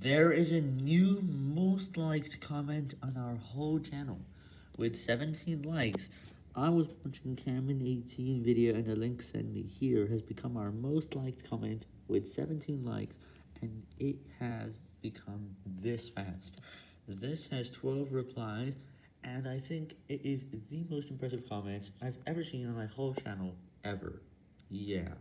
There is a new most liked comment on our whole channel. With 17 likes, I was watching Cameron18 video and the link sent me here has become our most liked comment with 17 likes and it has become this fast. This has 12 replies and I think it is the most impressive comment I've ever seen on my whole channel ever. Yeah.